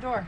the door.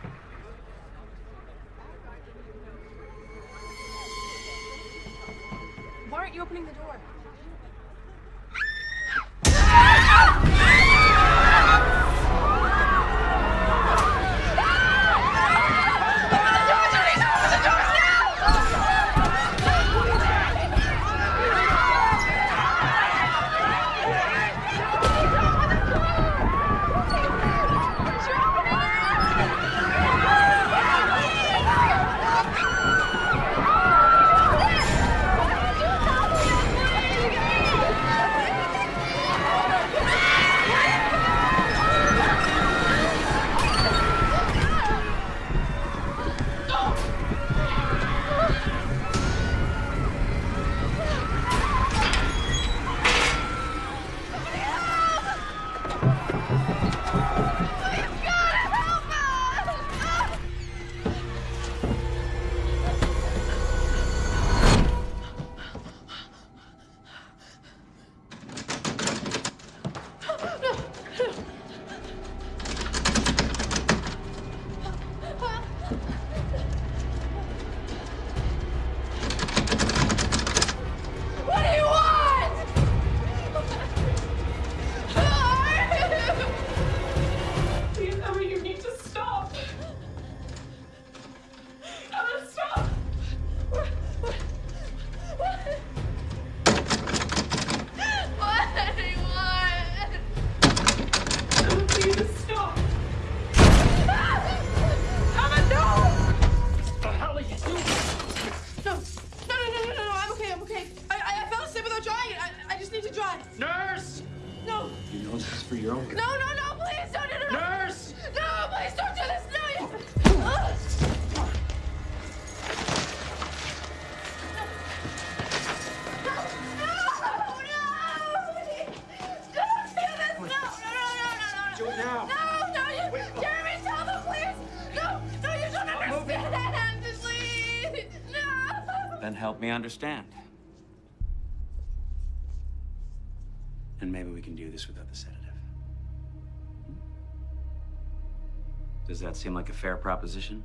Me understand. And maybe we can do this without the sedative. Hmm? Does that seem like a fair proposition?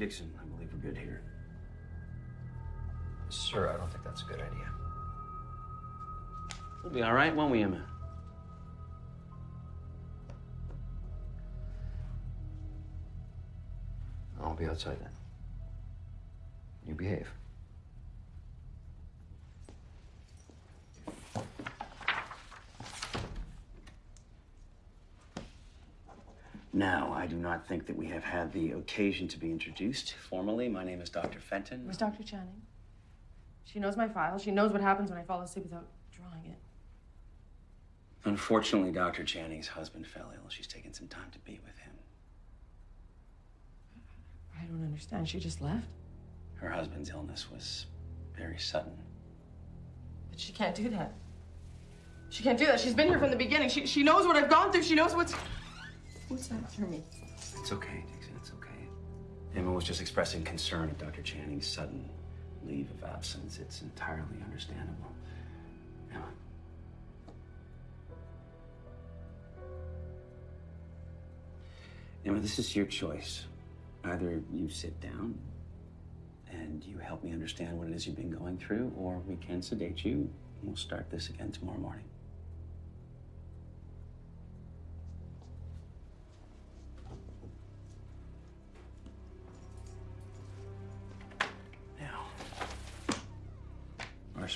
Dixon. I believe we're good here. Sir, I don't think that's a good idea. We'll be all right, won't we, Emma? I'll be outside then. You behave. Now, I do not think that we have had the occasion to be introduced formally. My name is Dr. Fenton. Where's Dr. Channing? She knows my file. She knows what happens when I fall asleep without drawing it. Unfortunately, Dr. Channing's husband fell ill. She's taken some time to be with him. I don't understand. She just left? Her husband's illness was very sudden. But she can't do that. She can't do that. She's been here from the beginning. She, she knows what I've gone through. She knows what's what's after me. It's okay, Dixon. It's okay. Emma was just expressing concern at Dr. Channing's sudden leave of absence. It's entirely understandable. Emma. Emma, this is your choice. Either you sit down and you help me understand what it is you've been going through, or we can sedate you. and We'll start this again tomorrow morning.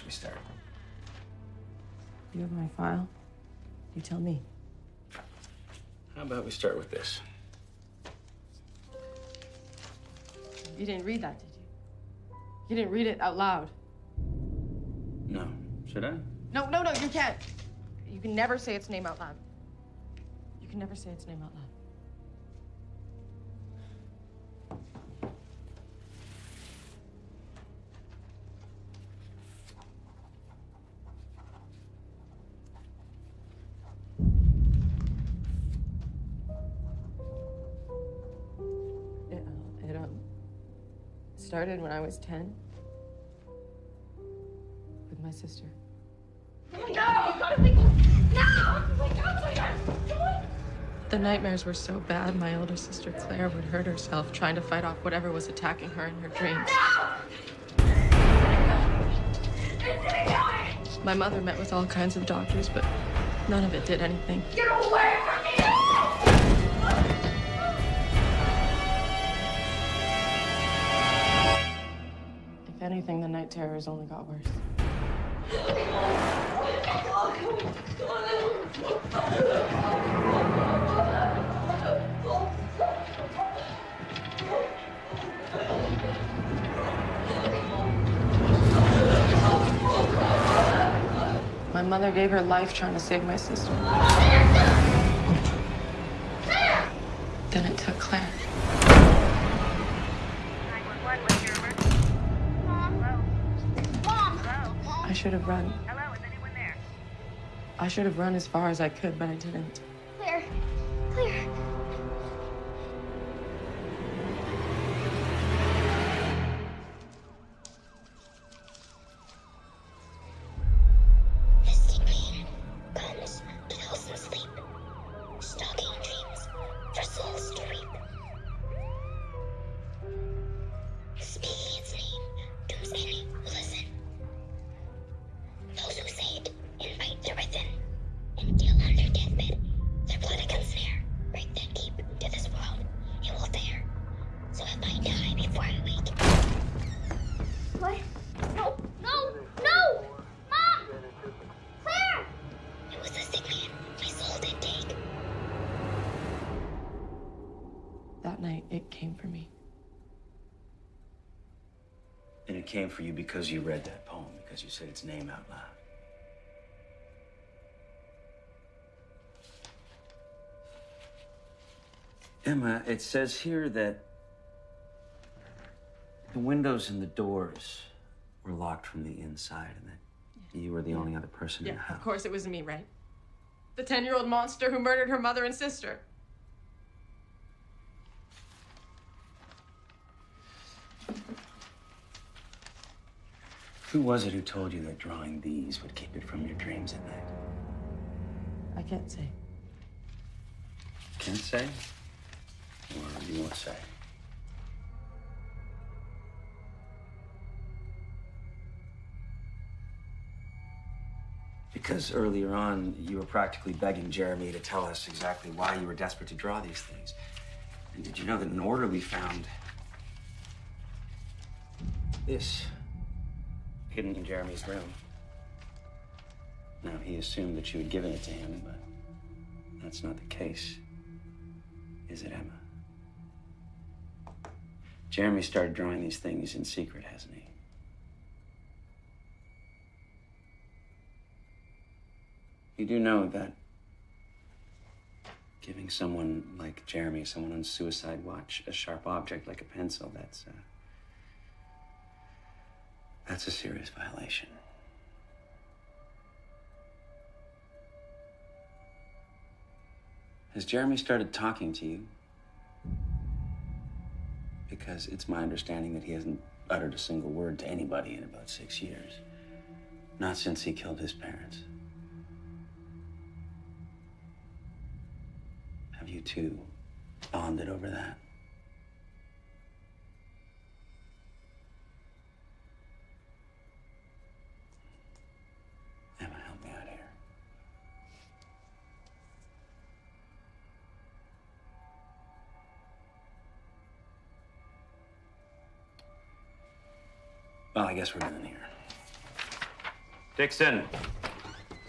We start? You have my file? You tell me. How about we start with this? You didn't read that, did you? You didn't read it out loud. No. Should I? No, no, no, you can't. You can never say its name out loud. You can never say its name out loud. Started when I was 10 with my sister. No! The nightmares were so bad, my older sister Claire would hurt herself trying to fight off whatever was attacking her in her dreams. My mother met with all kinds of doctors, but none of it did anything. Get away anything, the night terrors only got worse. My mother gave her life trying to save my sister. Should have run. Hello, is anyone there? I should have run as far as I could, but I didn't. Came for me. And it came for you because you read that poem, because you said its name out loud. Emma, it says here that the windows and the doors were locked from the inside and that you were the only other person in the house. of course it was me, right? The 10 year old monster who murdered her mother and sister. Who was it who told you that drawing these would keep it from your dreams at night? I can't say. Can't say? Or you won't say? Because earlier on, you were practically begging Jeremy to tell us exactly why you were desperate to draw these things. And did you know that an order we found this hidden in Jeremy's room? Now, he assumed that you had given it to him, but that's not the case. Is it, Emma? Jeremy started drawing these things in secret, hasn't he? You do know that giving someone like Jeremy, someone on suicide watch, a sharp object like a pencil, that's, uh, that's a serious violation. Has Jeremy started talking to you? Because it's my understanding that he hasn't uttered a single word to anybody in about six years. Not since he killed his parents. Have you two bonded over that? I guess we're done here. Dixon,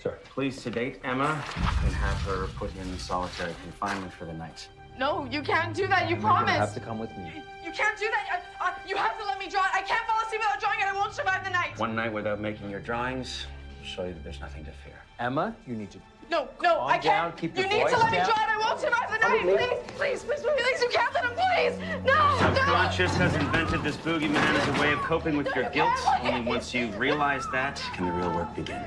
Sir. please sedate Emma and have her put in solitary confinement for the night. No, you can't do that. You You're gonna have to come with me. You can't do that. I, I, uh, you have to let me draw it. I can't fall asleep without drawing it. I won't survive the night. One night without making your drawings will show you that there's nothing to fear. Emma, you need to. No, no, Calm I can't. down, keep you your need to voice let me draw it. I won't survive the night. Please, please, please, please, please. You can't let him, please. No, no. Subconscious has invented this boogeyman as a way of coping with your guilt. Only once you realize that can the real work begin.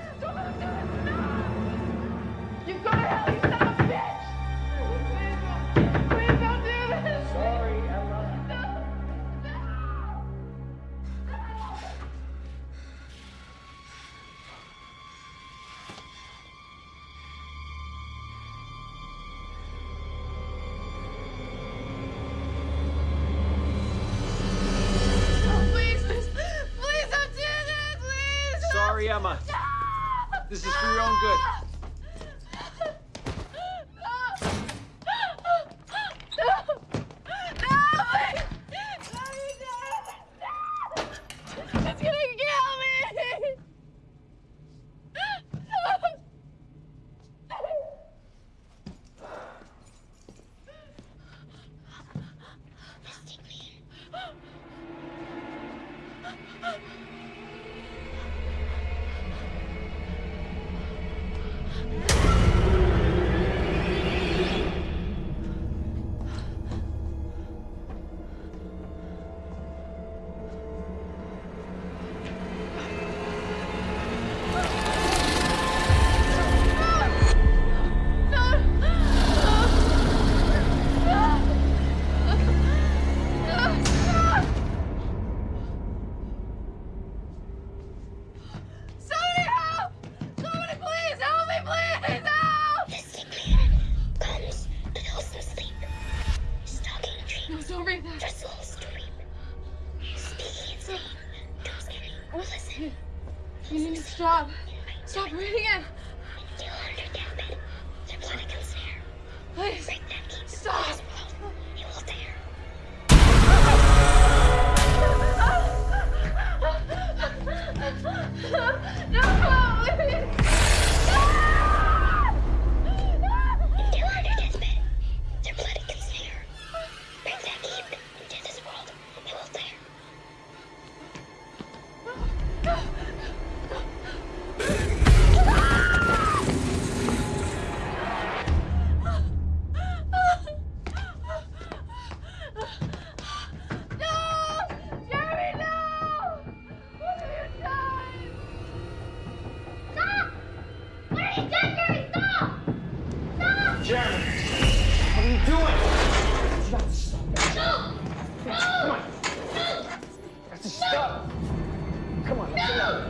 Let's go.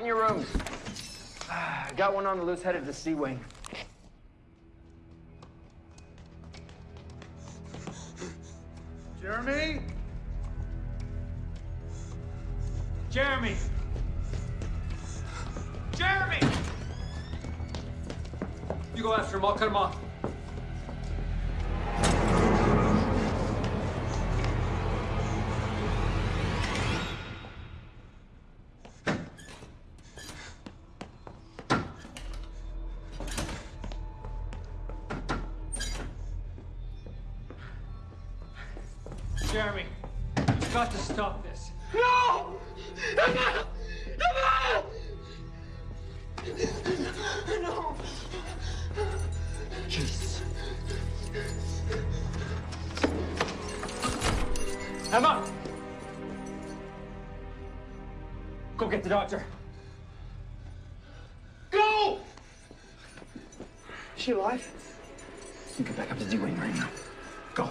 In your rooms. I got one on the loose headed to C-Wing. Go get the doctor. Go! Is she alive? You get back up to D-Wing right now. Go.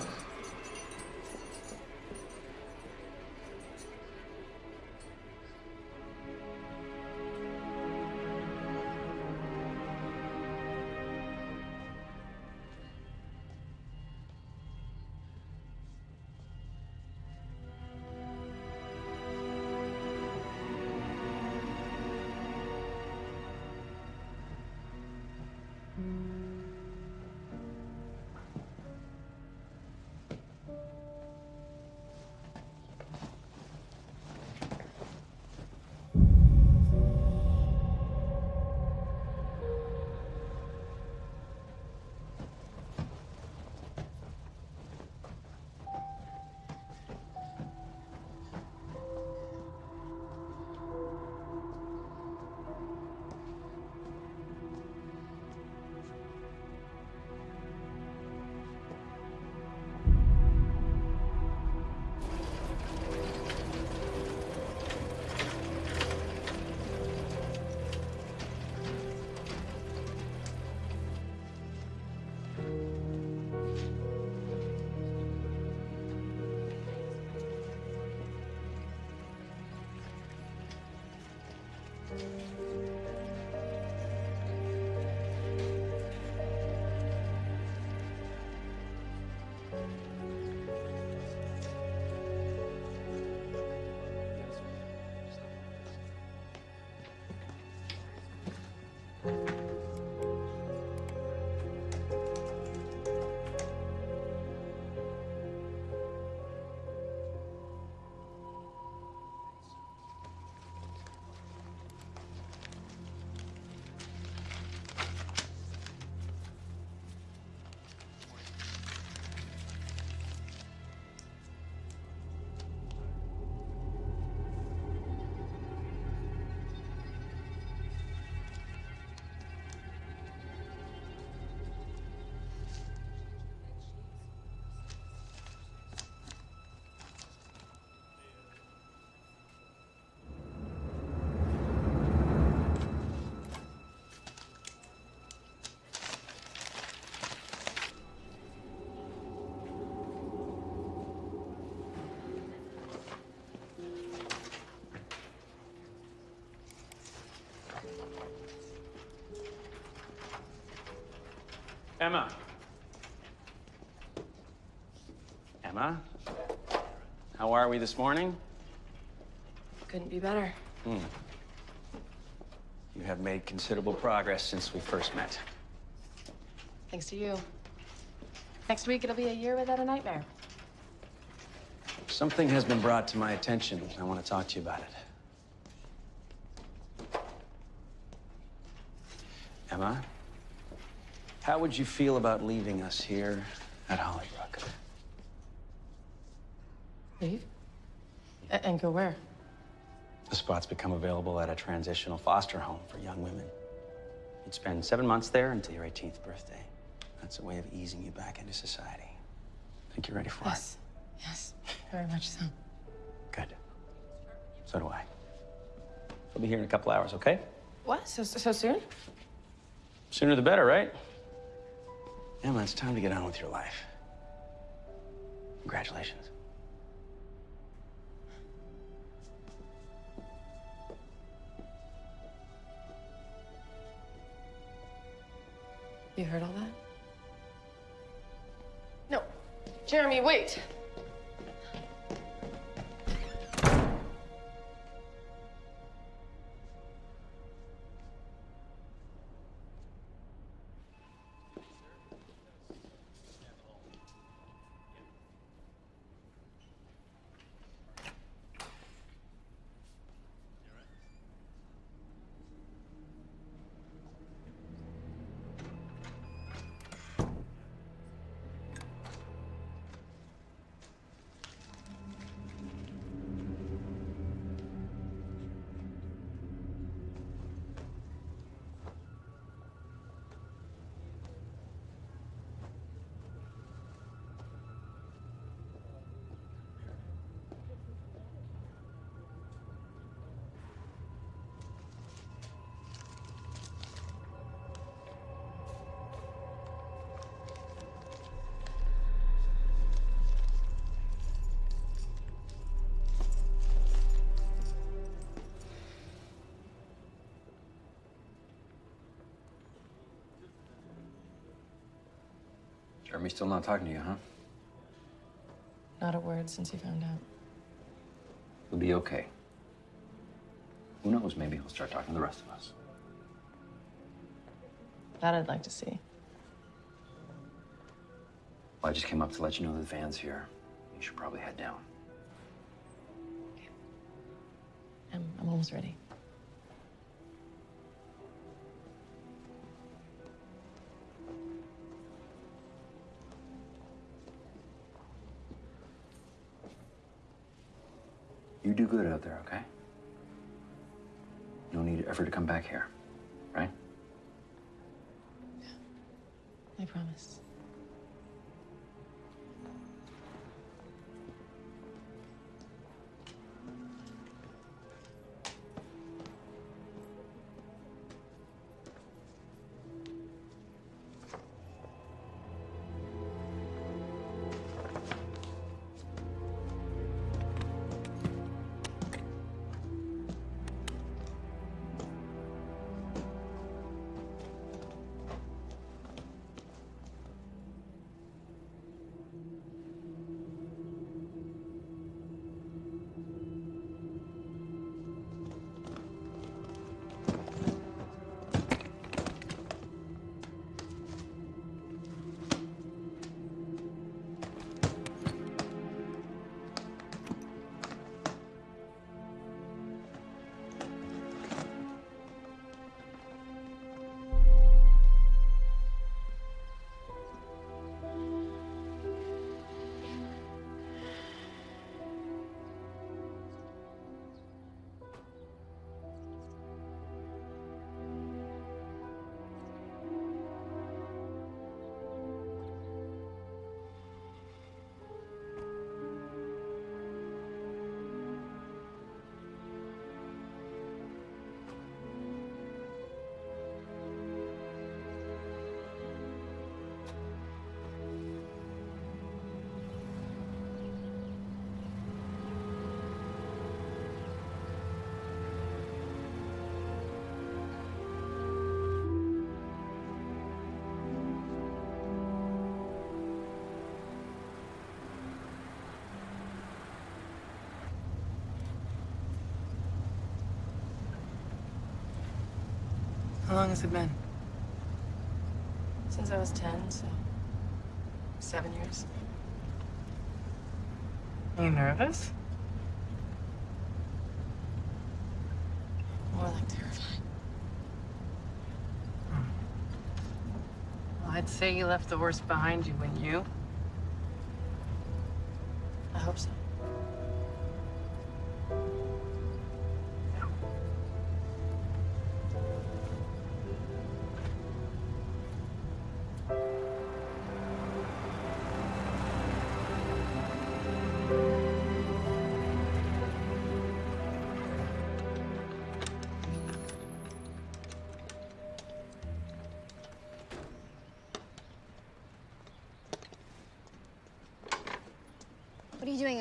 Emma. Emma? How are we this morning? Couldn't be better. Hmm. You have made considerable progress since we first met. Thanks to you. Next week, it'll be a year without a nightmare. Something has been brought to my attention. I want to talk to you about it. Emma, how would you feel about leaving us here at Hollybrook? Leave? A- and go where? The spot's become available at a transitional foster home for young women. You'd spend seven months there until your 18th birthday. That's a way of easing you back into society. Think you're ready for Yes. Yes. Very much so. Good. So do I. We'll be here in a couple hours, okay? What? So, so soon? Sooner the better, right? Emma, it's time to get on with your life. Congratulations. You heard all that? No. Jeremy, wait. Jeremy's still not talking to you, huh? Not a word since he found out. He'll be okay. Who knows? Maybe he'll start talking to the rest of us. That I'd like to see. Well, I just came up to let you know the van's here. You should probably head down. I'm, I'm almost ready. Good out there, okay? No need ever to come back here, right? Yeah, I promise. How long has it been? Since I was 10, so seven years. Are you nervous? More like terrified. Hmm. Well, I'd say you left the worst behind you, wouldn't you? I hope so.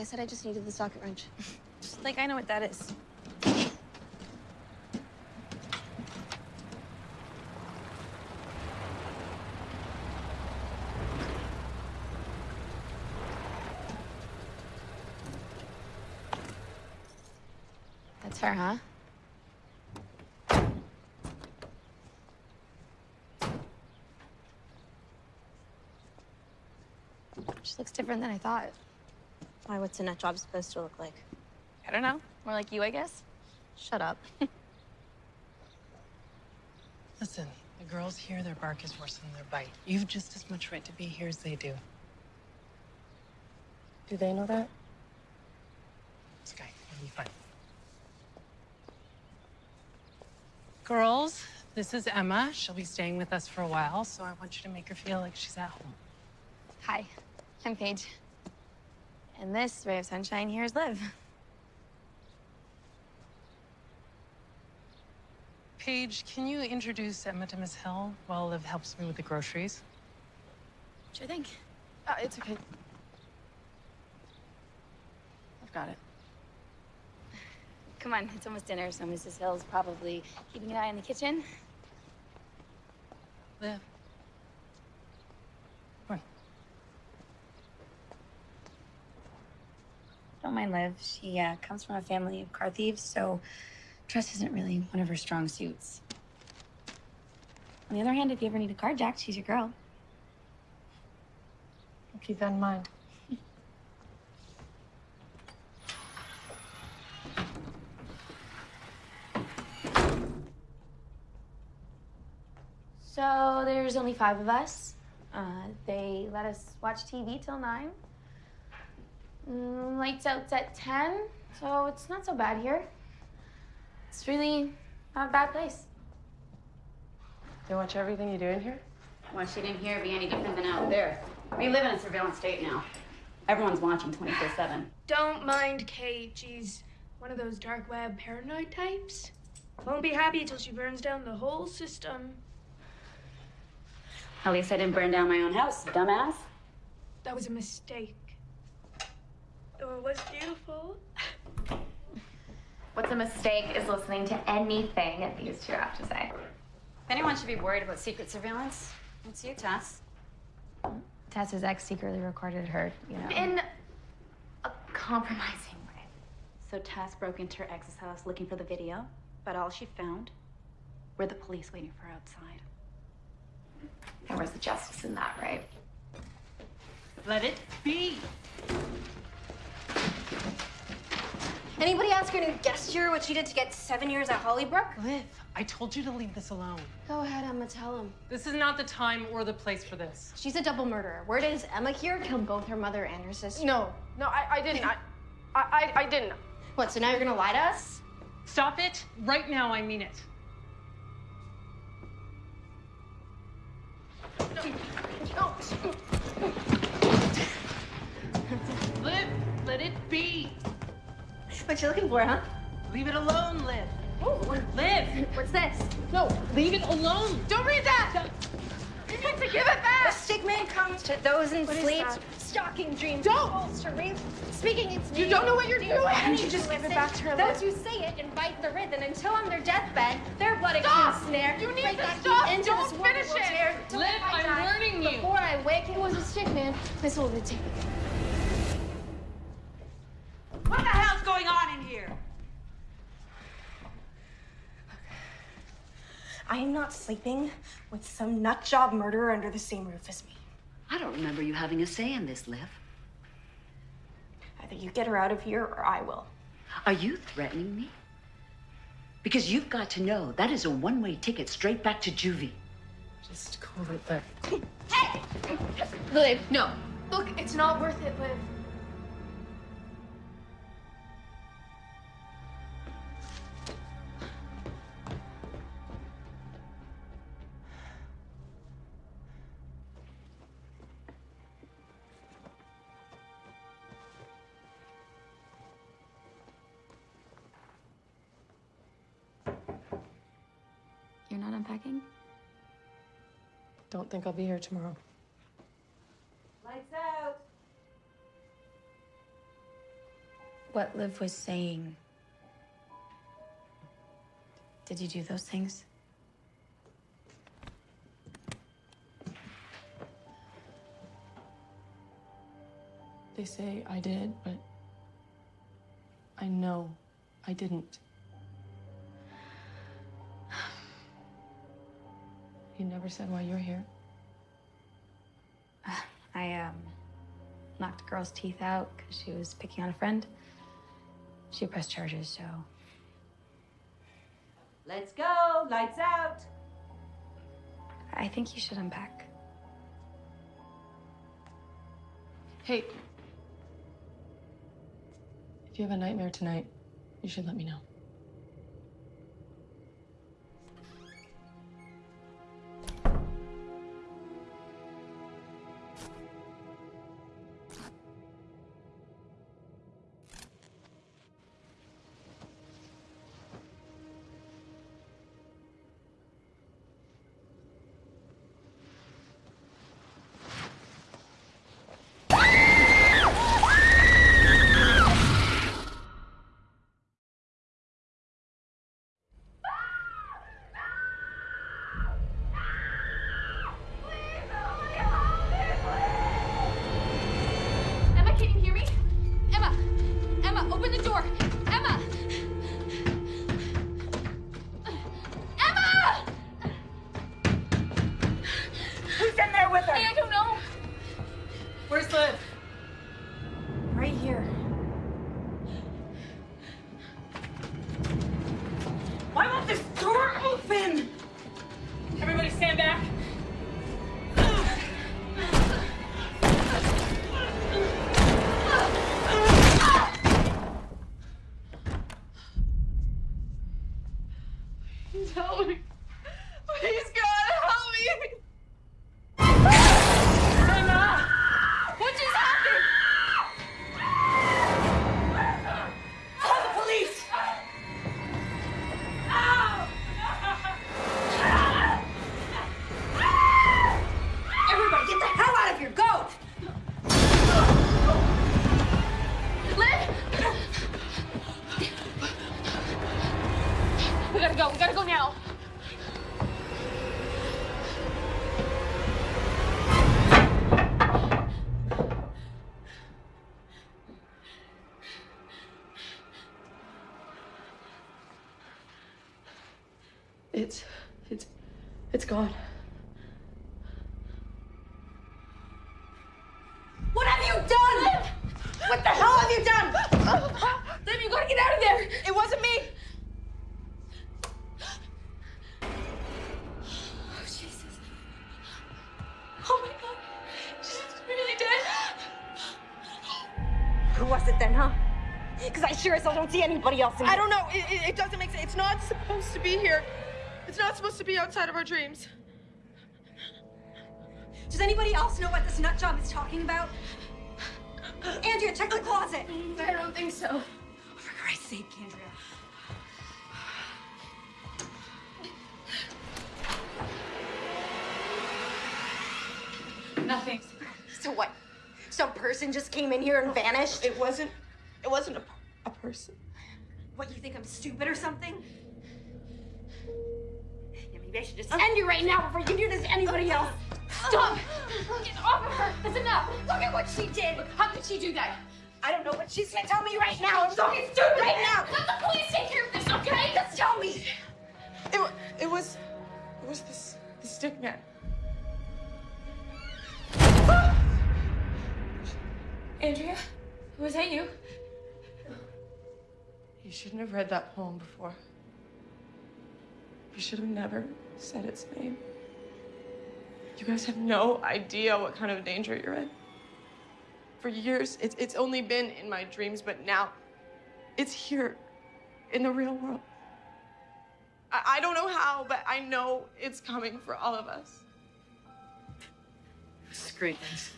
Said I just needed the socket wrench. Just like I know what that is. That's her, huh? She looks different than I thought. Why, what's a nut job supposed to look like? I don't know. More like you, I guess. Shut up. Listen, the girls here, their bark is worse than their bite. You've just as much right to be here as they do. Do they know that? Sky, it'll be fine. Girls, this is Emma. She'll be staying with us for a while, so I want you to make her feel like she's at home. Hi, I'm Paige. And this ray of sunshine here is Liv. Paige, can you introduce Emma to Miss Hill while Liv helps me with the groceries? Sure thing. Uh, it's okay. I've got it. Come on, it's almost dinner, so Mrs. Hill's probably keeping an eye on the kitchen. Liv. Come on. Don't mind Liv. She uh, comes from a family of car thieves, so trust isn't really one of her strong suits. On the other hand, if you ever need a carjacked, she's your girl. I'll keep that in mind. So there's only five of us. Uh, they let us watch TV till nine. Mm, lights out's at ten, so it's not so bad here. It's really not a bad place. They watch everything you do in here? Watching in here be any different than out there. We live in a surveillance state now. Everyone's watching 24 7. Don't mind Kate. She's one of those dark web paranoid types. Won't be happy till she burns down the whole system. At least I didn't burn down my own house, dumbass. That was a mistake. Though it was beautiful. What's a mistake is listening to anything these two have to say. If anyone should be worried about secret surveillance, it's you, Tess. Tess's ex secretly recorded her, you know. In a compromising way. So Tess broke into her ex's house looking for the video, but all she found were the police waiting for her outside. There was the justice in that, right? Let it be. Anybody ask her new guest juror what she did to get seven years at Hollybrook? Liv, I told you to leave this alone. Go ahead, Emma, tell him. This is not the time or the place for this. She's a double murderer. Word is Emma here killed both her mother and her sister. No, no, I, I didn't. I, I, I, I didn't. What, so now you're gonna lie to us? Stop it. Right now, I mean it. Liv, let it be. What you looking for, huh? Leave it alone, Liv. Liv, What's this? no, leave it alone. Don't read that! You need to give it back! The stick comes to those in What is sleep. that? Stalking dreams. Don't! Falls to. Speaking its You don't know what you're doing! Why don't you just give it back to her, Those Liv? who say it invite the wraith, and until on their deathbed, their blood Stop! can snare. You need break to that stop! key Into Don't this finish will it! tear Liv, I I'm warning you. Before I wake, it was a stick man. This will be taken. What the hell's going on in here? I am not sleeping with some nut job murderer under the same roof as me. I don't remember you having a say in this, Liv. Either you get her out of here or I will. Are you threatening me? Because you've got to know that is a one way ticket straight back to juvie. Just call it, Liv. Liv, no. Look, it's not worth it, Liv. Unpacking? Don't think I'll be here tomorrow. Lights out. What Liv was saying. Did you do those things? They say I did, but I know I didn't. Never said why you're here. I, um, knocked a girl's teeth out because she was picking on a friend. She pressed charges, so. Let's go. Lights out. I think you should unpack. Hey. If you have a nightmare tonight, you should let me know. Don't see anybody else in here. I don't know. It, it, doesn't make sense. It's not supposed to be here. It's not supposed to be outside of our dreams. Does anybody else know what this nut job is talking about? Andrea, check the closet. I don't think so. For Christ's sake, Andrea. Nothing. So what? Some person just came in here and vanished? It wasn't. It wasn't read that poem before. You should have never said its name. You guys have no idea what kind of danger you're in. For years, it's, it's only been in my dreams, but now it's here in the real world. I, I don't know how, but I know it's coming for all of us. Screw this.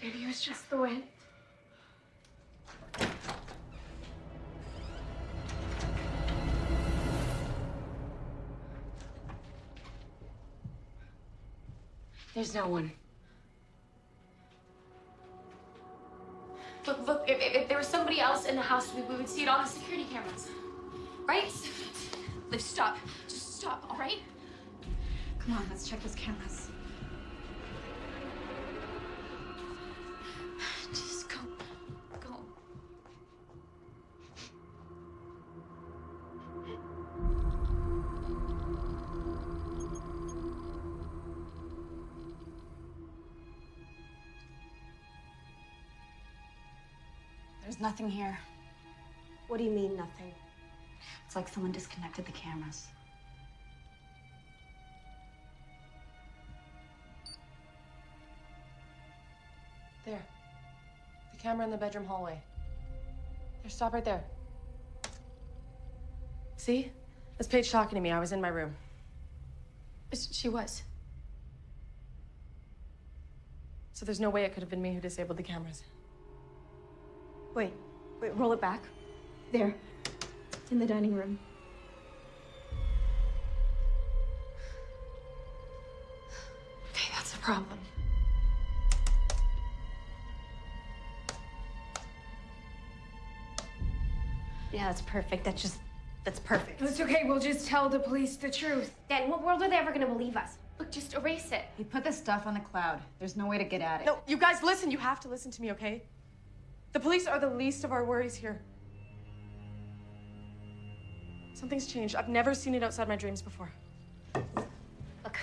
Maybe it was just the wind. There's no one. Look, look, if, if, if there was somebody else in the house, we, we would see it on the security cameras. Right? Liv, stop. Just stop, all right? Come on, let's check those cameras. Nothing here. What do you mean, nothing? It's like someone disconnected the cameras. There. The camera in the bedroom hallway. There, stop right there. See? That's Paige talking to me. I was in my room. She was. So there's no way it could have been me who disabled the cameras. Wait, wait, roll it back. There. In the dining room. Okay, that's a problem. Yeah, that's perfect. That's just, that's perfect. It's okay. We'll just tell the police the truth. Then, what world are they ever gonna believe us? Look, just erase it. We put this stuff on the cloud. There's no way to get at it. No, you guys listen. You have to listen to me, okay? The police are the least of our worries here. Something's changed. I've never seen it outside my dreams before. Look,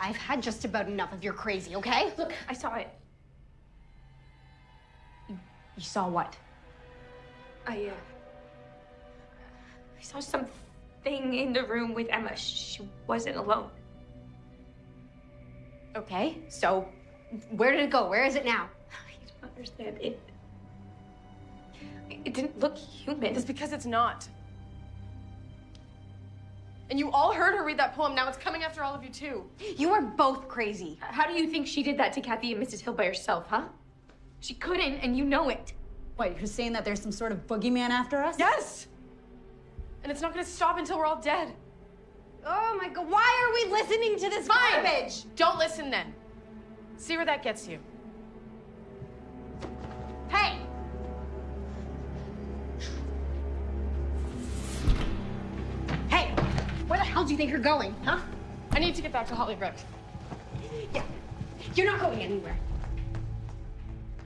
I've had just about enough of your crazy, okay? Look, I saw it. You saw what? I, uh. I saw something in the room with Emma. She wasn't alone. Okay, so where did it go? Where is it now? You don't understand. It. It didn't look human. It's because it's not. And you all heard her read that poem. Now it's coming after all of you, too. You are both crazy. How do you think she did that to Kathy and Mrs. Hill by herself, huh? She couldn't, and you know it. What, you're saying that there's some sort of boogeyman after us? Yes! And it's not gonna stop until we're all dead. Oh my god, why are we listening to this Fine! garbage? Don't listen then. See where that gets you. Hey! Hey! Where the hell do you think you're going, huh? I need to get back to Hollybrook. Yeah. You're not going anywhere.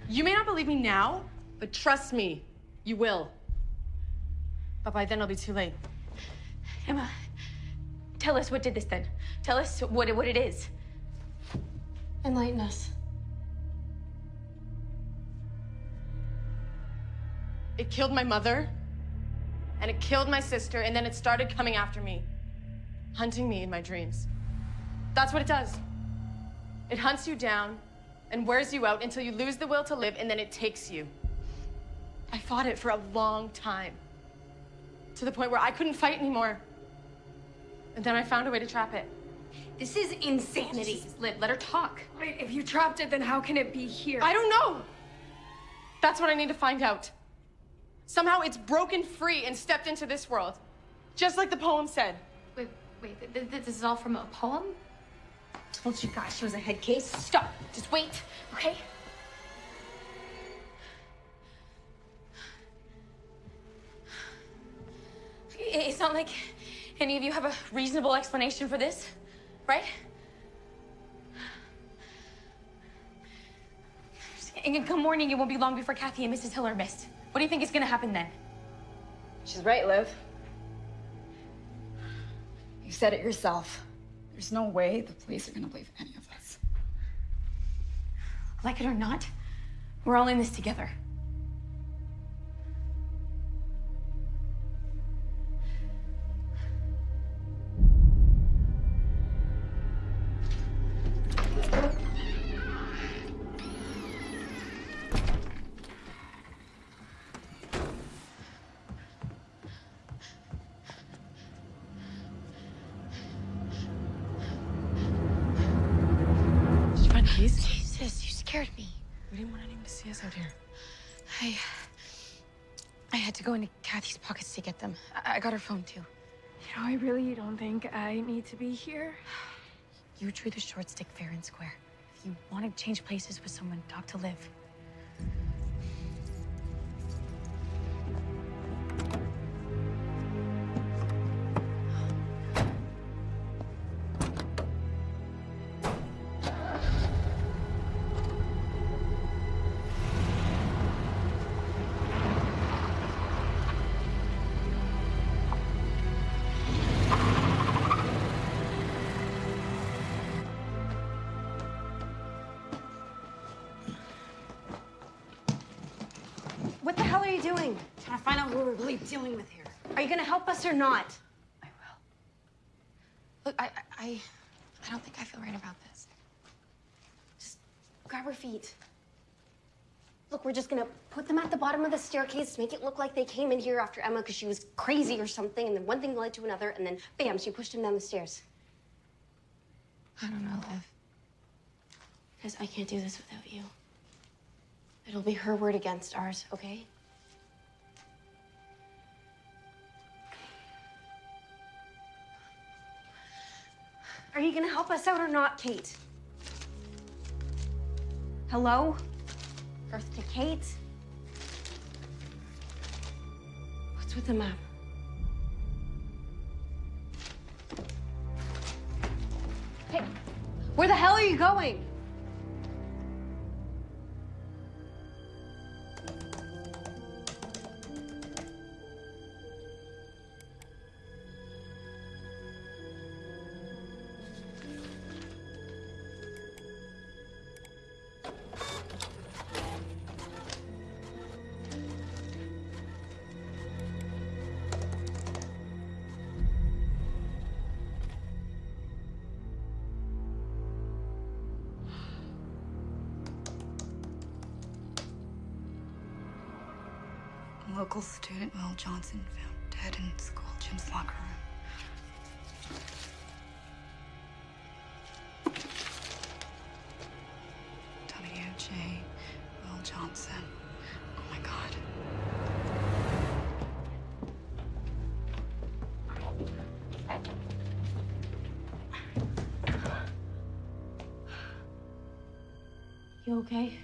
You may not believe me now, but trust me, you will. But by then it'll be too late. Emma, tell us what did this then. Tell us what, what it is. Enlighten us. It killed my mother, and it killed my sister, and then it started coming after me, hunting me in my dreams. That's what it does. It hunts you down and wears you out until you lose the will to live, and then it takes you. I fought it for a long time, to the point where I couldn't fight anymore. And then I found a way to trap it. This is insanity. Liv, let her talk. Wait, if you trapped it, then how can it be here? I don't know. That's what I need to find out. Somehow it's broken free and stepped into this world, just like the poem said. Wait, wait, th- th- this is all from a poem? I Told you guys she was a head case. Stop. Just wait, okay? It's not like any of you have a reasonable explanation for this, right? And come morning, it won't be long before Kathy and Mrs. Hill are missed. What do you think is gonna happen then? She's right, Liv. You said it yourself. There's no way the police are gonna believe any of us. Like it or not, we're all in this together. You really don't think I need to be here. You drew the short stick fair and square. If you want to change places with someone, talk to Liv. You doing? Trying to find out who we're really dealing with here. Are you gonna help us or not? I will. Look, I, I, I, I don't think I feel right about this. Just grab her feet. Look, we're just gonna put them at the bottom of the staircase, make it look like they came in here after Emma because she was crazy or something, and then one thing led to another, and then bam, she pushed him down the stairs. I don't know, Liv. Because I can't do this without you. It'll be her word against ours, okay? Are you gonna help us out or not, Kate? Hello? Earth to Kate? What's with the map? Hey, where the hell are you going? Johnson, found dead in school gym's locker room. W.J. Will Johnson. Oh my god. You okay?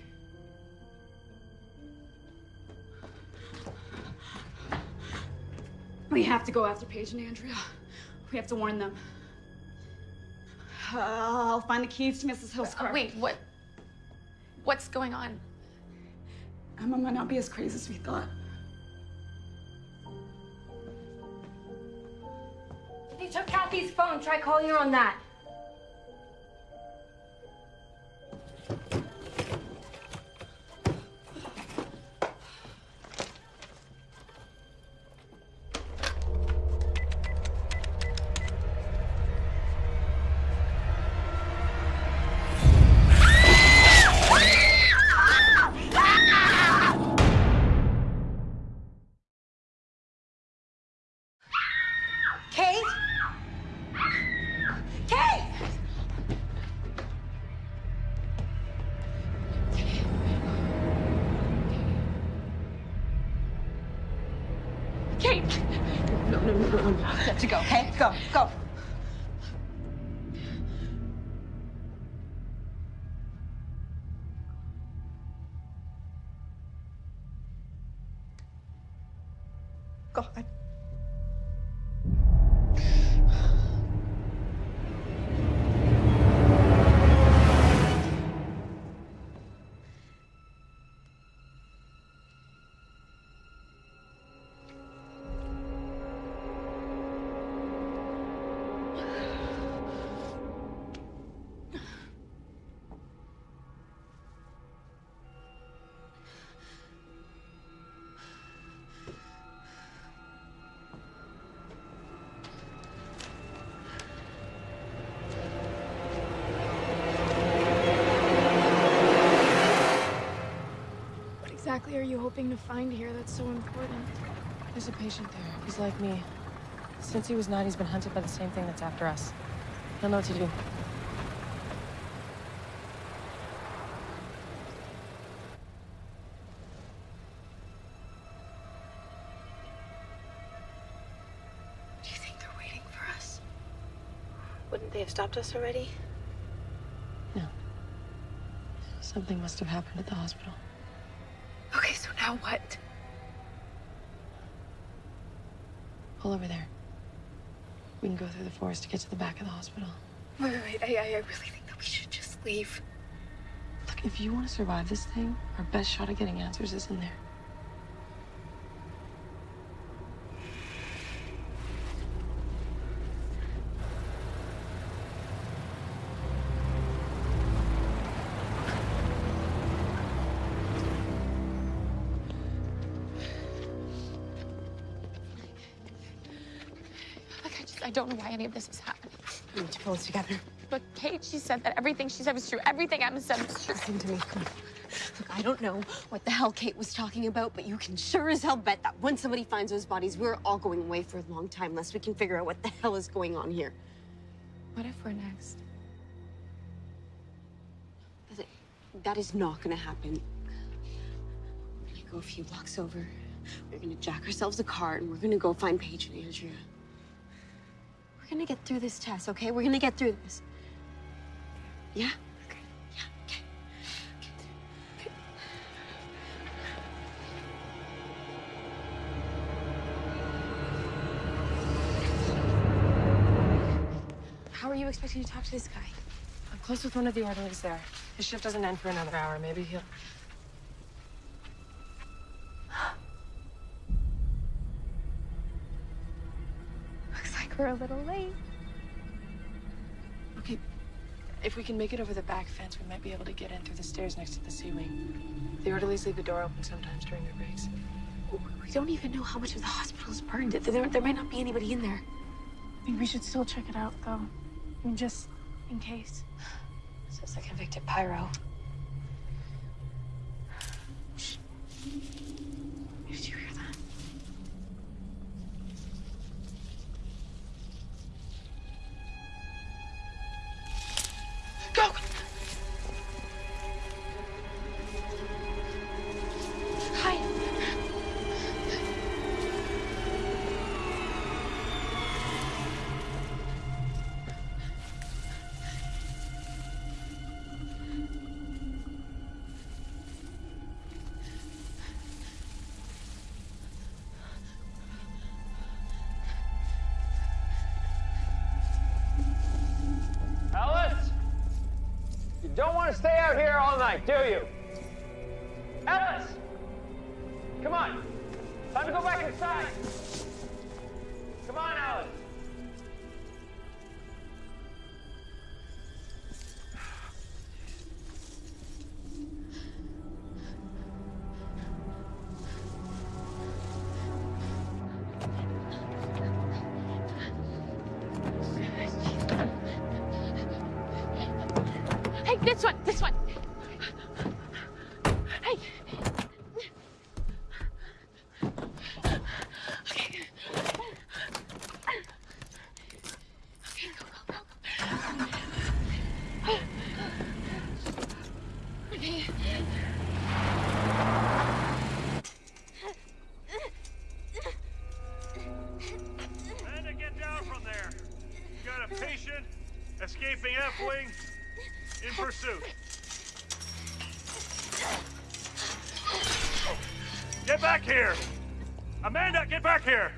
We have to go after Paige and Andrea. We have to warn them. Uh, I'll find the keys to Mrs. Hill's car. Wait, what? What's going on? Emma might not be as crazy as we thought. They took Kathy's phone. Try calling her on that. To go, okay? Go, go. Find here that's so important? There's a patient there. He's like me. Since he was nine, he's been hunted by the same thing that's after us. He'll know what to do. Do you think they're waiting for us? Wouldn't they have stopped us already? No. Something must have happened at the hospital. Now what? Pull over there. We can go through the forest to get to the back of the hospital. Wait, wait, wait. I, I I really think that we should just leave. Look, if you want to survive this thing, our best shot at getting answers is in there. We need to pull this together. But Kate, she said that everything she said was true. Everything Emma said was true. Listen to me. Come on. Look, I don't know what the hell Kate was talking about, but you can sure as hell bet that when somebody finds those bodies, we're all going away for a long time unless we can figure out what the hell is going on here. What if we're next? That- That is not gonna happen. We're gonna go a few blocks over. We're gonna jack ourselves a car and we're gonna go find Paige and Andrea. We're gonna get through this test, okay? We're gonna get through this. Yeah? Okay. Yeah, okay. How are you expecting to talk to this guy? I'm close with one of the orderlies there. His shift doesn't end for another hour. Maybe he'll. We're a little late. Okay, if we can make it over the back fence, we might be able to get in through the stairs next to the C-Wing. The orderlies leave the door open sometimes during their breaks. We don't even know how much of the hospital is burned. It there, there might not be anybody in there. I think we should still check it out, though. I mean, just in case. Says the convicted pyro. Did do you? Pursuit. Get back here! Amanda, get back here!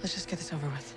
Let's just get this over with.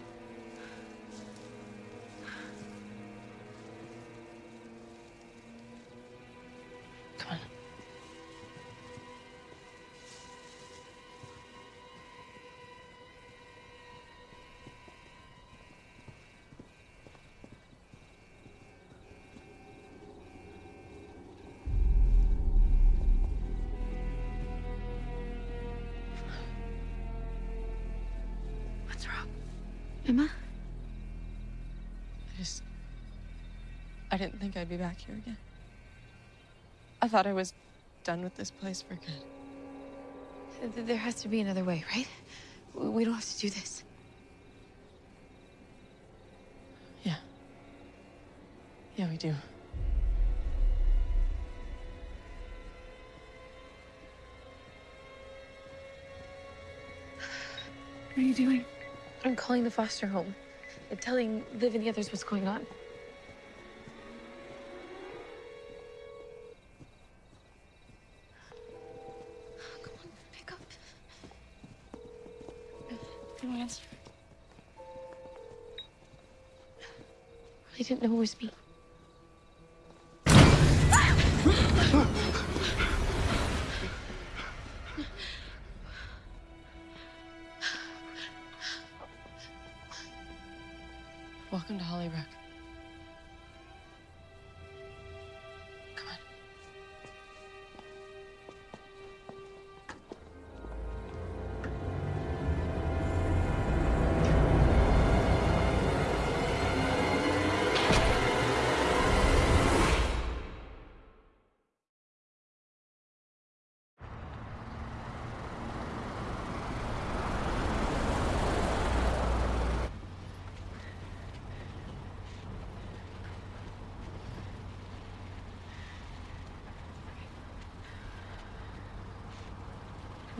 Didn't think I'd be back here again. I thought I was done with this place for good. There has to be another way, right? We don't have to do this. Yeah. Yeah, we do. What are you doing? I'm calling the foster home and telling Liv and the others what's going on. Didn't know it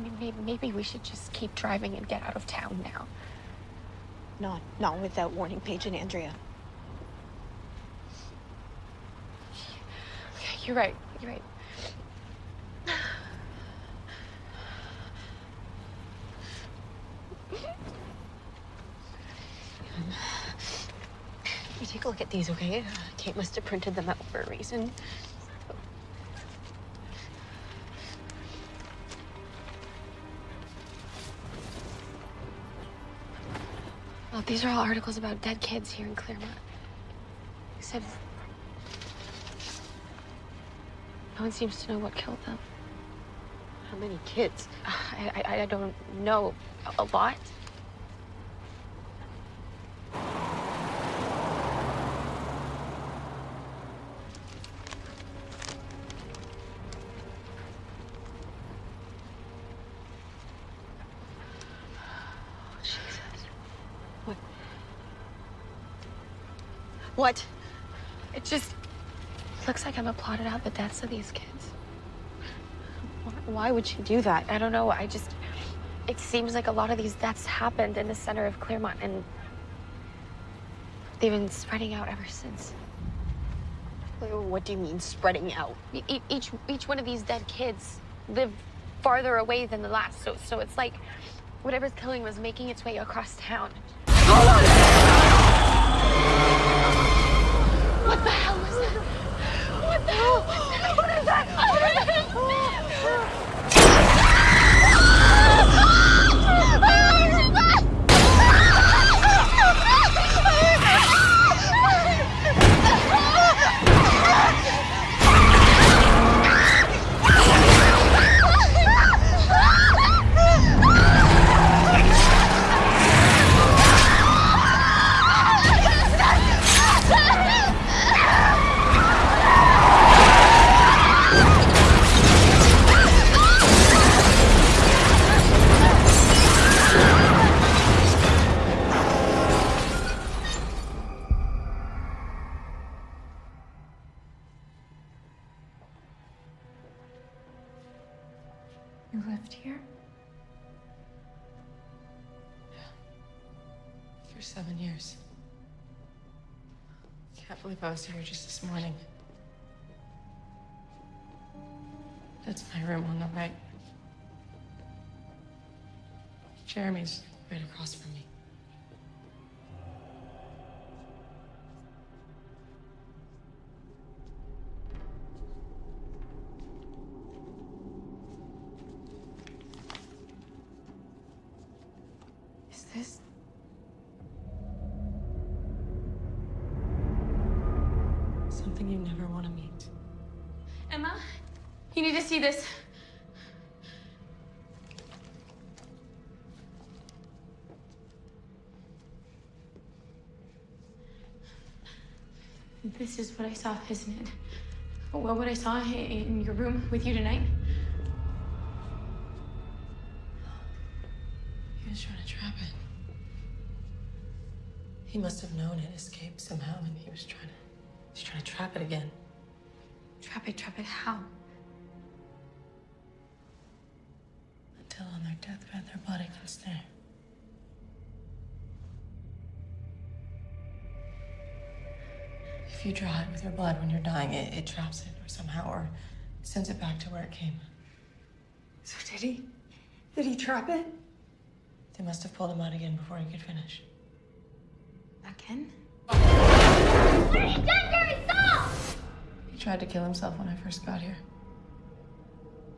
maybe, maybe we should just keep driving and get out of town now. Not, not without warning Paige and Andrea. Okay, you're right. You're right. You take a look at these, okay? Uh, Kate must have printed them out for a reason. These are all articles about dead kids here in Claremont. Except no one seems to know what killed them. How many kids? I, I, I don't know. A, a lot? What? What? It just looks like Emma plotted of these kids. Why, why would she do that? I don't know. I just. It seems like a lot of these deaths happened in the center of Claremont, and they've been spreading out ever since. What do you mean, spreading out? E- Each each one of these dead kids lived farther away than the last, so so it's like whatever's killing was making its way across town. Hold on! What the hell was that? What the hell That's my room on the right. Jeremy's right across from me. Is what I saw, isn't it? Well, what I saw in your room with you tonight. He was trying to trap it. He must have known it escaped somehow, and he was trying to. He's trying to trap it again. Trap it, trap it, how? Until on their deathbed, their body can snare. If you draw it with your blood when you're dying, it, it traps it or somehow, or sends it back to where it came. So did he? Did he trap it? They must have pulled him out again before he could finish. Again? What are you doing, Gary? Stop! He tried to kill himself when I first got here.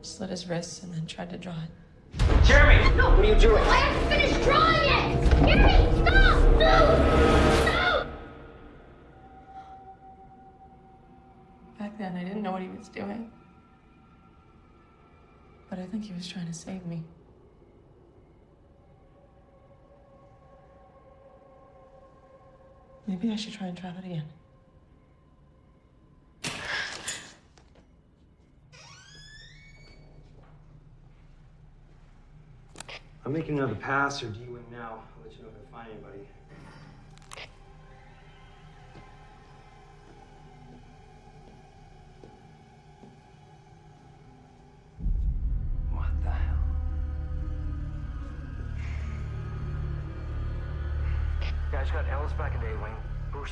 Slit his wrists and then tried to draw it. Jeremy! No! What are you doing? I have to finish drawing it! Gary, stop! No! Know what he was doing. But I think he was trying to save me. Maybe I should try and trap it again. I'm making another pass, or do you win now? I'll let you know if I find anybody.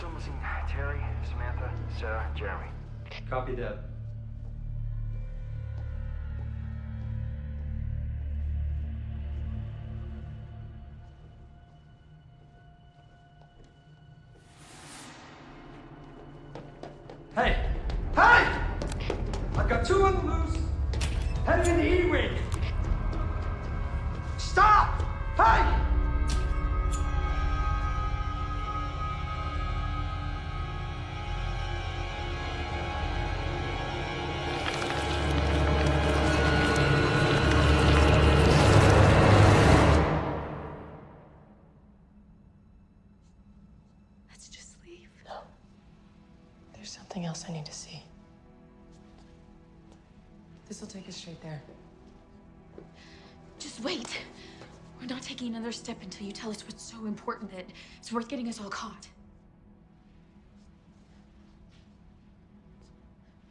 Still missing Terry, Samantha, Sarah, Jeremy. Copy that. Hey! Hey! I've got two on the loose. Heading into E-Wing. Stop! Hey! Another step until you tell us what's so important that it's worth getting us all caught.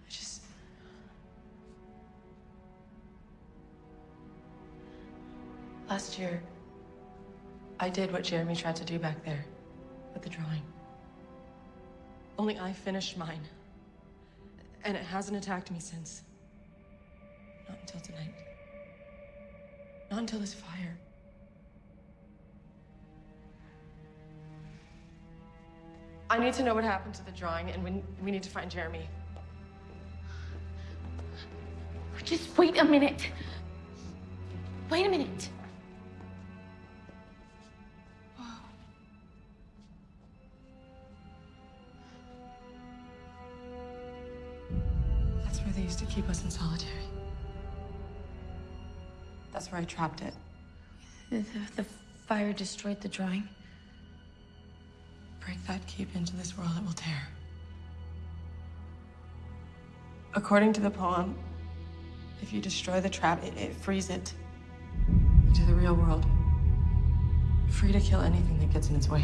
I just. Last year, I did what Jeremy tried to do back there with the drawing. Only I finished mine. And it hasn't attacked me since. Not until tonight. Not until this fire. I need to know what happened to the drawing, and we, we need to find Jeremy. Just wait a minute. Wait a minute. That's where they used to keep us in solitary. That's where I trapped it. The, the, the fire destroyed the drawing. Break that keep into this world, it will tear. According to the poem, if you destroy the trap, it, it frees it into the real world. Free to kill anything that gets in its way.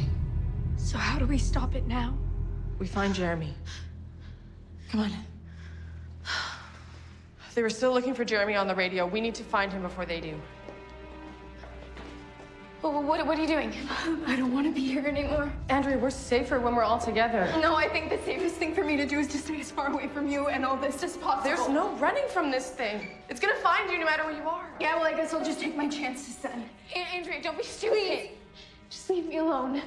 So how do we stop it now? We find Jeremy. Come on. They were still looking for Jeremy on the radio. We need to find him before they do. Well, what, what are you doing? I don't want to be here anymore. Andrea, we're safer when we're all together. No, I think the safest thing for me to do is to stay as far away from you and all this as possible. There's no running from this thing. It's gonna find you no matter where you are. Yeah, well, I guess I'll just take my chances then. A- Andrea, don't be stupid. Just leave me alone.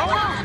Don't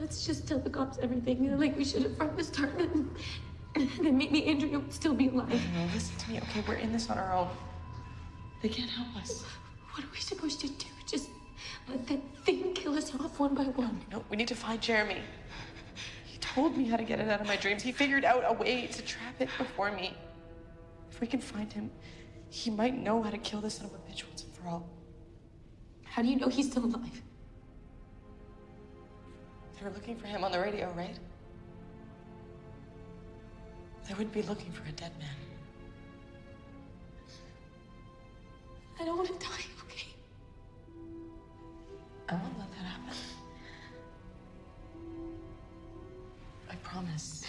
Let's just tell the cops everything, like we should have from the start. And then maybe Andrea would still be alive. No, listen to me, okay? We're in this on our own. They can't help us. We need to find Jeremy. He told me how to get it out of my dreams. He figured out a way to trap it before me. If we can find him, he might know how to kill this son of a bitch once and for all. How do you know he's still alive? They were looking for him on the radio, right? They wouldn't be looking for a dead man. I don't want to die, okay? I won't let that happen. I promise.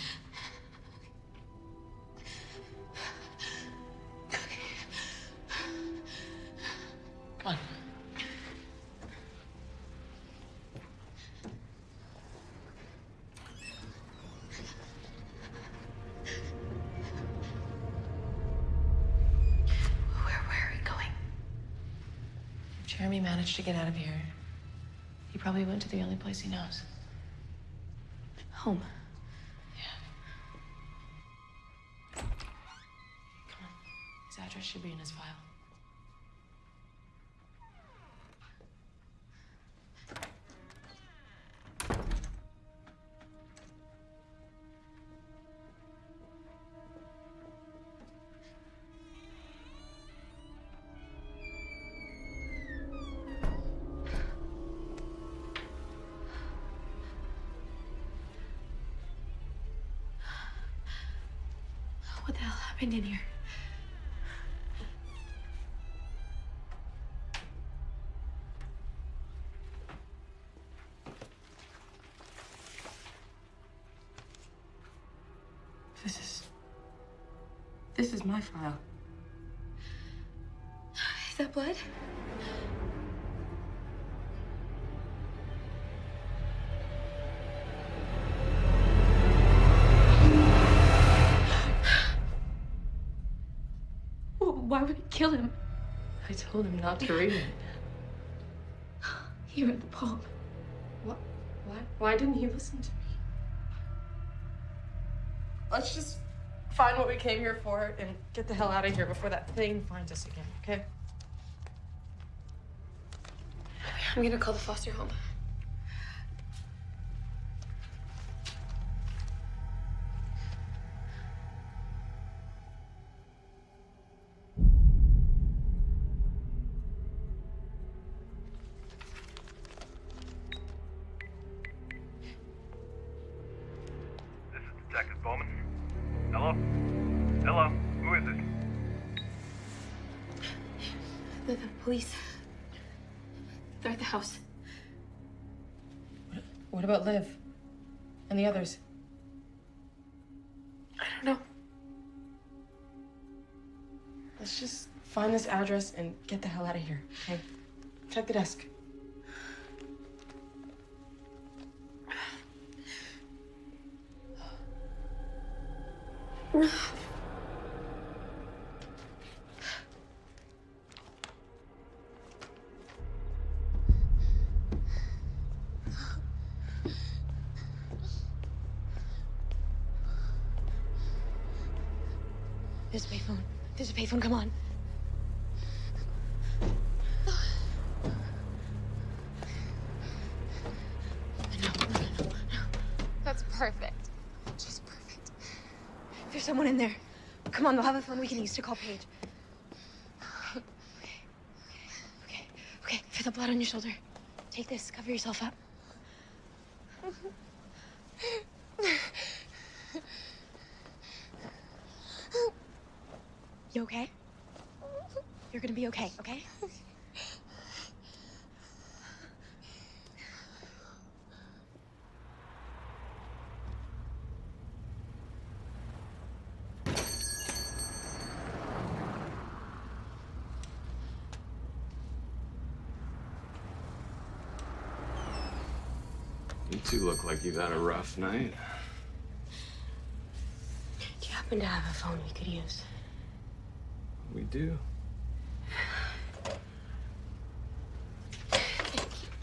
Come on. Where, where are we going? Jeremy managed to get out of here, he probably went to the only place he knows. Home. Should be in his file. My file. Is that blood? Why would he kill him? I told him not to read it. He read the poem. What? Why? Why didn't he listen to me? Find what we came here for and get the hell out of here before that thing finds us again, okay? I'm gonna call the foster home. Address and get the hell out of here, okay? Check the desk. There's a payphone. There's a payphone. Come on. In there. Come on, they'll have a phone we can use to call Paige. Okay. Okay. Okay. Feel the blood on your shoulder. Take this. Cover yourself up. You okay? You're gonna be okay, okay? You two look like you've had a rough night. Do you happen to have a phone we could use? We do.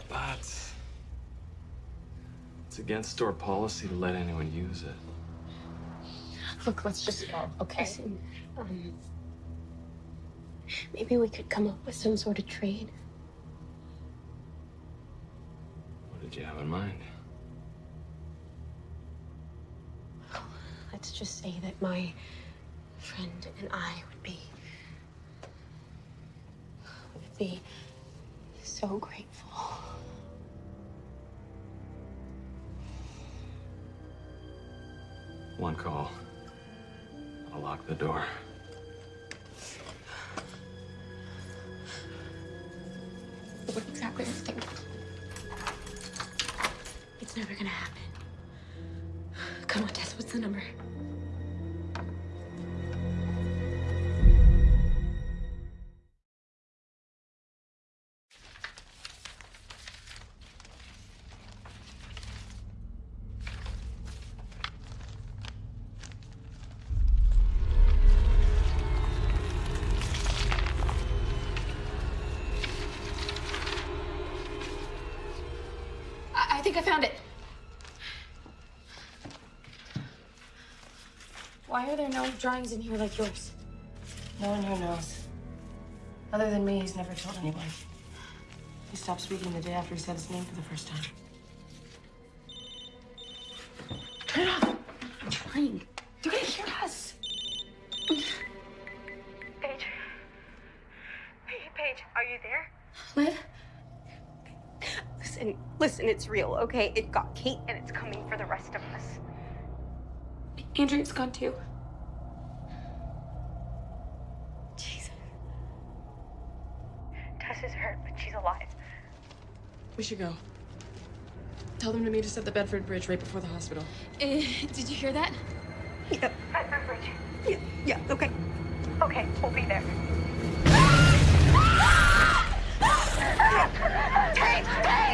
But it's against store policy to let anyone use it. Look, let's just go, okay? Listen, um, maybe we could come up with some sort of trade. What did you have in mind? Just say that my friend and I would be would be so grateful. One call. I'll lock the door. Think I found it. Why are there no drawings in here like yours? No one here knows. Other than me, he's never told anyone. He stopped speaking the day after he said his name for the first time. Turn it off. I'm trying. Listen, listen, it's real, okay? It got Kate and it's coming for the rest of us. Andrew's gone too. Jesus. Tess is hurt, but she's alive. We should go. Tell them to meet us at the Bedford Bridge right before the hospital. Uh, did you hear that? Yeah. Bedford Bridge. Yeah, yeah, okay. Okay, we'll be there. Kate! Kate!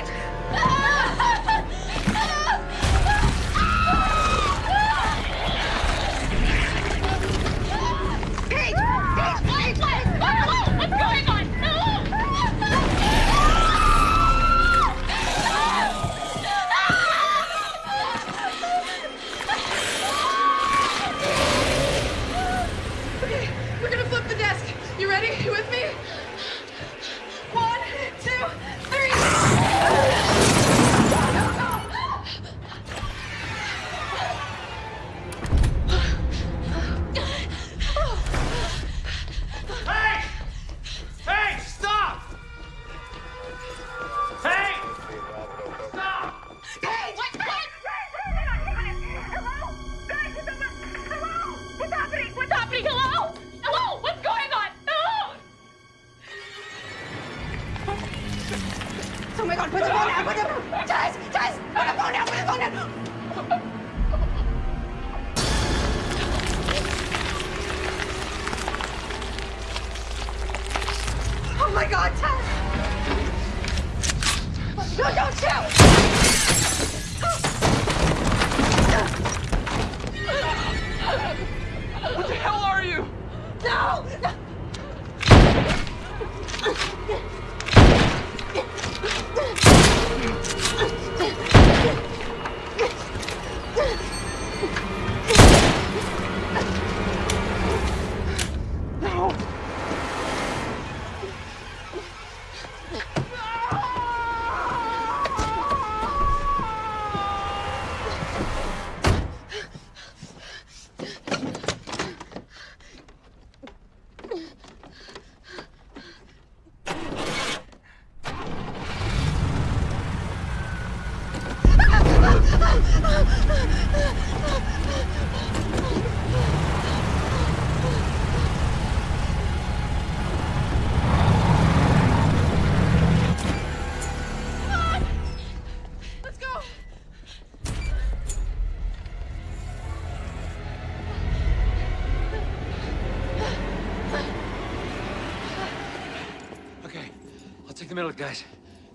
The middle, guys.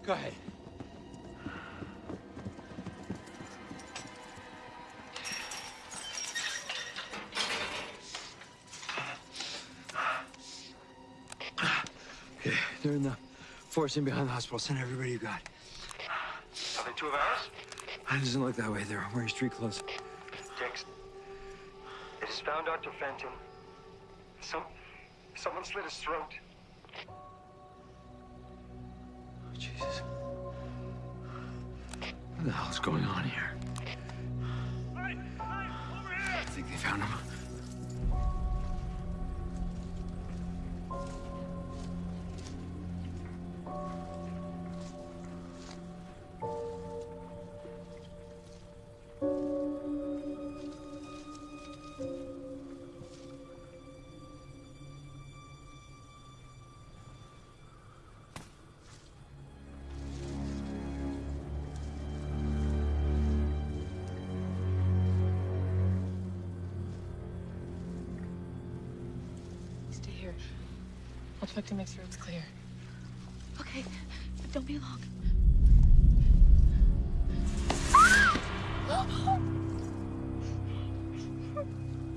Go ahead. Forest in behind the hospital. Send everybody you got. Are they two of ours? It doesn't look that way. They're wearing street clothes. It has found Dr. Fenton. Some, someone slit his throat. Oh, Jesus. What the hell's going on here? I think they found him. Thank you.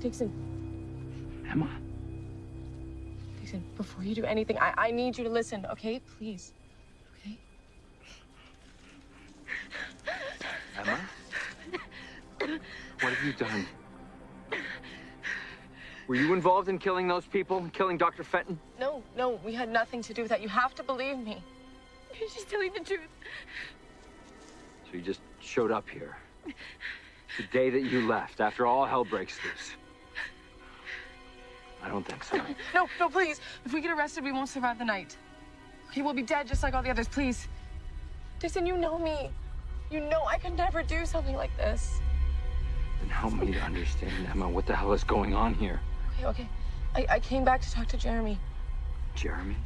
Dixon. Emma? Dixon, before you do anything, I, I need you to listen, okay? Please. Okay? Emma? What have you done? Were you involved in killing those people, killing Dr. Fenton? No, no, we had nothing to do with that. You have to believe me. She's telling the truth. So you just showed up here. The day that you left, after all hell breaks loose. I don't think so. No, no, please. If we get arrested, we won't survive the night. Okay, we'll be dead just like all the others, please. Dixon, you know me. You know I could never do something like this. Then help me to understand, Emma, what the hell is going on here? Okay, okay. I, I came back to talk to Jeremy. Jeremy?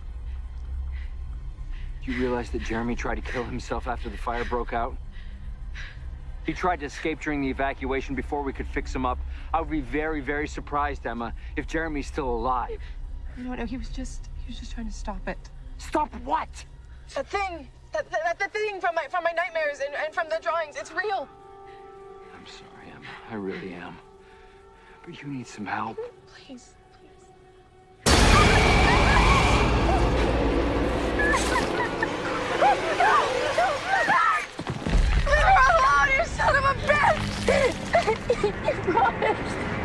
Do you realize that Jeremy tried to kill himself after the fire broke out? He tried to escape during the evacuation before we could fix him up. I would be very, very surprised, Emma, if Jeremy's still alive. No, no, he was just he was just trying to stop it. Stop what? That thing, that that, that thing from my from my nightmares and, and from the drawings. It's real. I'm sorry, Emma. I really am. But you need some help. Please. Leave bitch!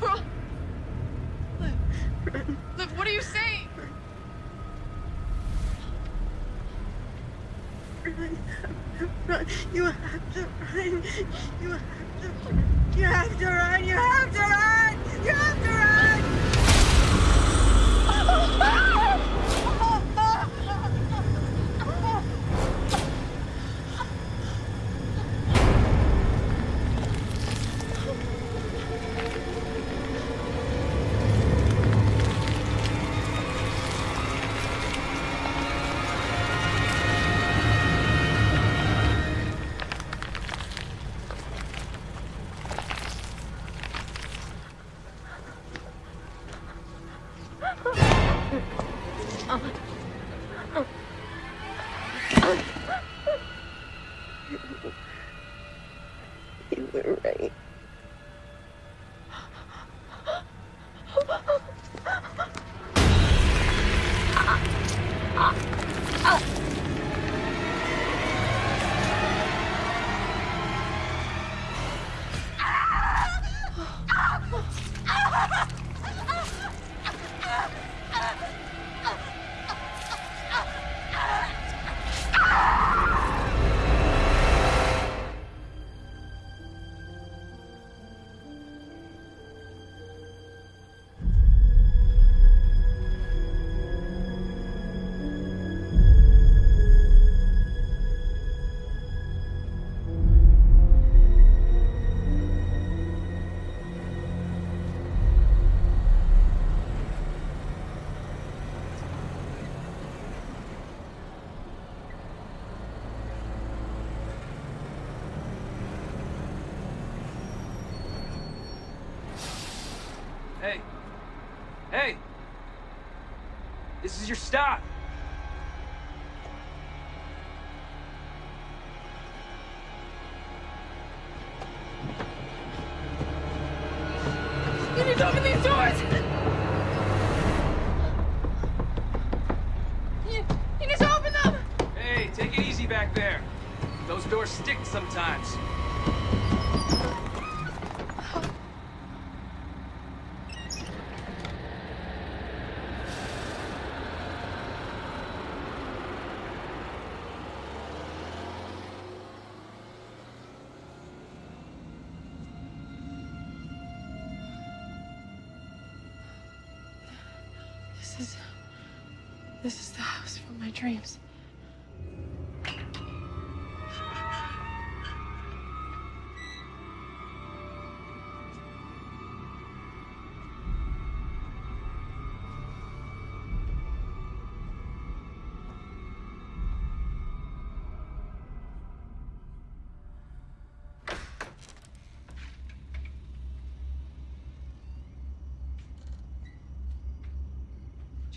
What's wrong? Liv, Liv, what are you saying? Run, run. You have to run. You have to run. You have to run. You have to run. dreams.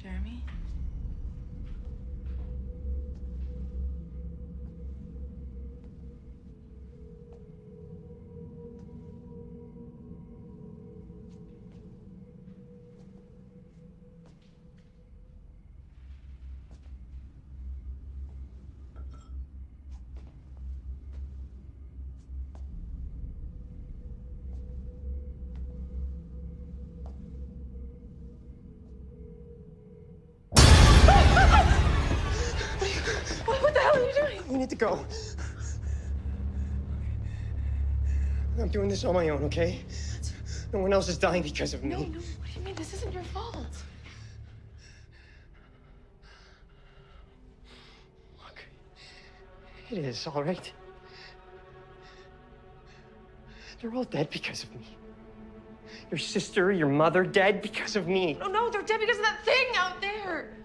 Jeremy? Go. I'm doing this on my own, okay? No one else is dying because of me. No, no. What do you mean? This isn't your fault. It is, all right? They're all dead because of me. Your sister, your mother, dead because of me. No, no, they're dead because of that thing out there.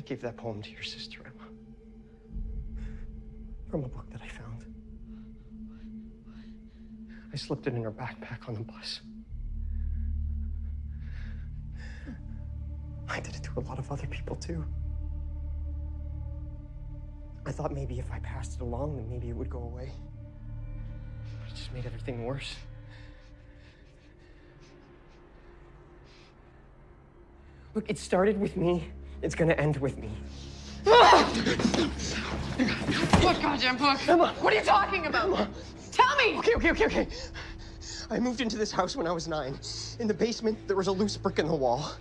I gave that poem to your sister, Emma. From a book that I found. I slipped it in her backpack on the bus. I did it to a lot of other people, too. I thought maybe if I passed it along, then maybe it would go away. But it just made everything worse. Look, it started with me. It's gonna end with me. What goddamn book? Emma! What are you talking about? Tell me! Okay, okay, okay, okay. I moved into this house when I was nine. In the basement, there was a loose brick in the wall.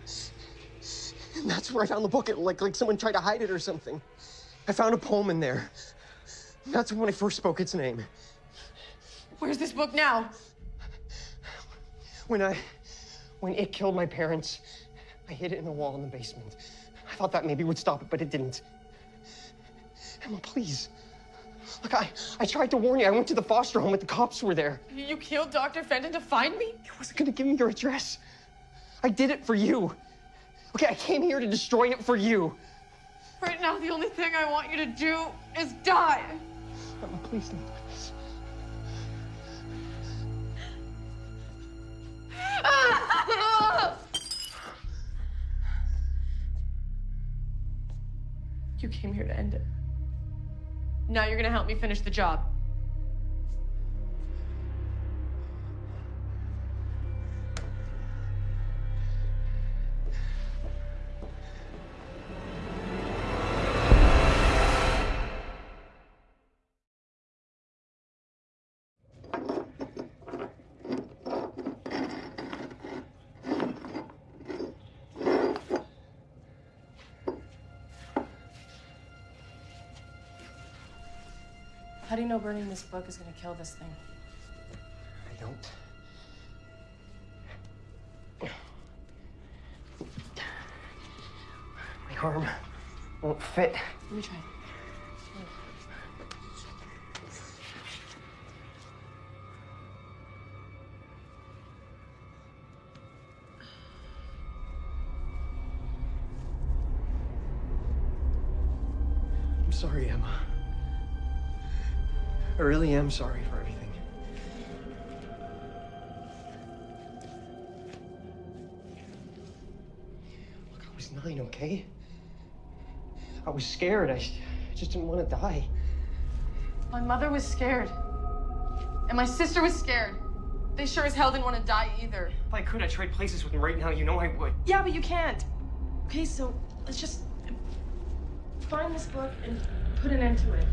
And that's where I found the book. It, like, like someone tried to hide it or something. I found a poem in there. That's when I first spoke its name. Where's this book now? When I, when it killed my parents, I hid it in the wall in the basement. I thought that maybe would stop it, but it didn't. Emma, please. Look, I, I tried to warn you. I went to the foster home, but the cops were there. You killed Dr. Fenton to find me? I wasn't gonna give me your address. I did it for you. Okay, I came here to destroy it for you. Right now, the only thing I want you to do is die. Emma, please don't do this. You came here to end it. Now you're gonna help me finish the job. How do you know burning this book is gonna kill this thing? I don't. My arm won't fit. Let me try. I really am sorry for everything. Look, I was nine, okay? I was scared. I, I just didn't want to die. My mother was scared. And my sister was scared. They sure as hell didn't want to die either. If I could, I'd trade places with them right now. You know I would. Yeah, but you can't. Okay, so let's just find this book and put an end to it.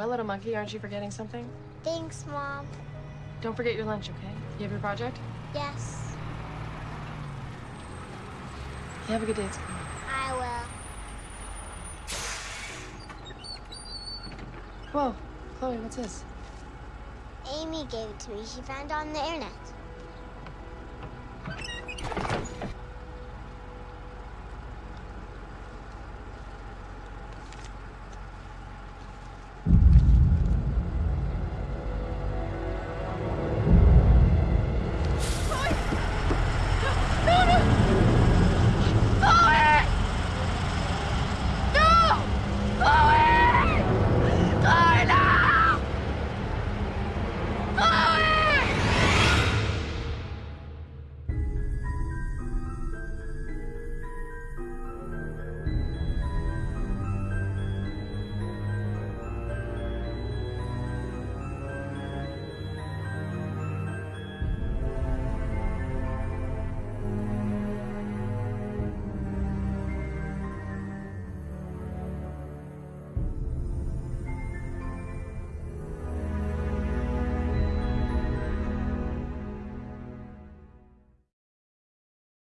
Well, little monkey, aren't you forgetting something? Thanks, Mom. Don't forget your lunch, okay? You have your project? Yes, You have a good day at school. I will. Whoa, Chloe, what's this? Amy gave it to me. She found it on the internet.